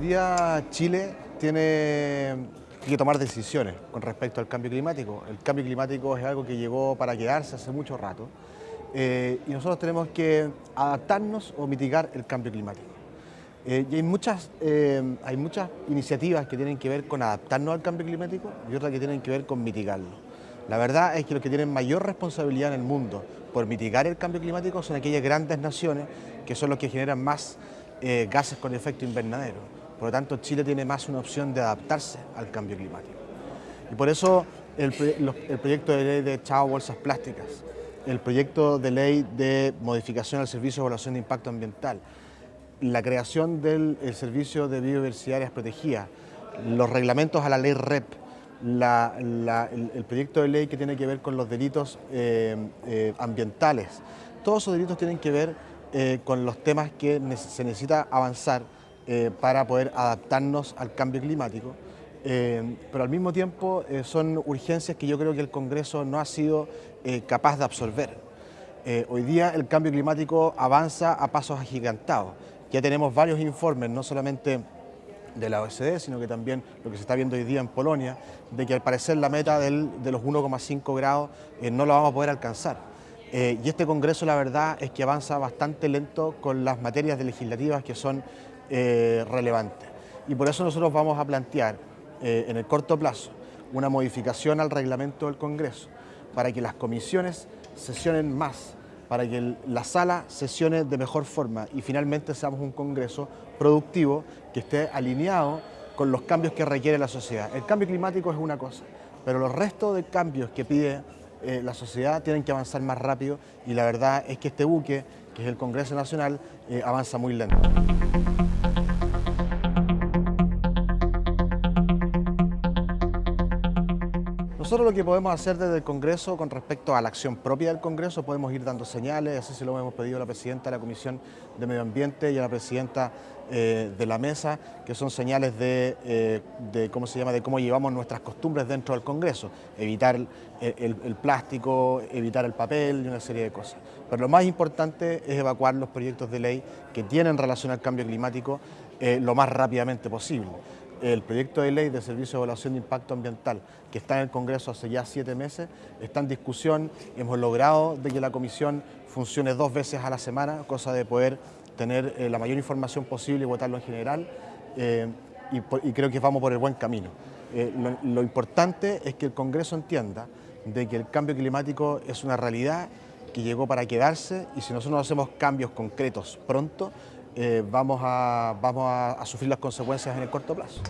día Chile tiene que tomar decisiones con respecto al cambio climático. El cambio climático es algo que llegó para quedarse hace mucho rato eh, y nosotros tenemos que adaptarnos o mitigar el cambio climático. Eh, y hay muchas, eh, hay muchas iniciativas que tienen que ver con adaptarnos al cambio climático y otras que tienen que ver con mitigarlo. La verdad es que los que tienen mayor responsabilidad en el mundo por mitigar el cambio climático son aquellas grandes naciones que son los que generan más gases con efecto invernadero. Por lo tanto, Chile tiene más una opción de adaptarse al cambio climático. Y por eso el, proyecto de ley de Chao Bolsas Plásticas, el proyecto de ley de modificación al Servicio de Evaluación de Impacto Ambiental, la creación del Servicio de Biodiversidad Áreas Protegidas, los reglamentos a la ley REP, el, proyecto de ley que tiene que ver con los delitos eh, eh, ambientales, todos esos delitos tienen que ver eh, con los temas que se necesita avanzar eh, para poder adaptarnos al cambio climático, eh, pero al mismo tiempo son urgencias que yo creo que el Congreso no ha sido capaz de absorber. hoy día el cambio climático avanza a pasos agigantados. Ya tenemos varios informes, no solamente de la OECD, sino que también lo que se está viendo hoy día en Polonia, de que al parecer la meta de los 1,5 grados no la vamos a poder alcanzar. Eh, y este Congreso la verdad es que avanza bastante lento con las materias legislativas que son eh, relevantes. Y por eso nosotros vamos a plantear eh, en el corto plazo una modificación al reglamento del Congreso para que las comisiones sesionen más, para que la sala sesione de mejor forma y finalmente seamos un Congreso productivo que esté alineado con los cambios que requiere la sociedad. El cambio climático es una cosa, pero los restos de cambios que pide eh, la sociedad tienen que avanzar más rápido y la verdad es que este buque, que es el Congreso Nacional, eh, avanza muy lento. Nosotros lo que podemos hacer desde el Congreso con respecto a la acción propia del Congreso, podemos ir dando señales, así se lo hemos pedido a la Presidenta de la Comisión de Medio Ambiente y a la Presidenta eh, de la Mesa, que son señales eh, de, ¿cómo se llama?, de cómo llevamos nuestras costumbres dentro del Congreso, evitar el, plástico, evitar el papel y una serie de cosas. Pero lo más importante es evacuar los proyectos de ley que tienen relación al cambio climático eh, lo más rápidamente posible el proyecto de ley de Servicio de Evaluación de Impacto Ambiental, que está en el Congreso hace ya siete meses, está en discusión. Hemos logrado de que la comisión funcione dos veces a la semana, cosa de poder tener eh, la mayor información posible y votarlo en general. Eh, y, creo que vamos por el buen camino. Eh, lo, importante es que el Congreso entienda de que el cambio climático es una realidad que llegó para quedarse y si nosotros no hacemos cambios concretos pronto, eh, vamos, a, vamos a sufrir las consecuencias en el corto plazo.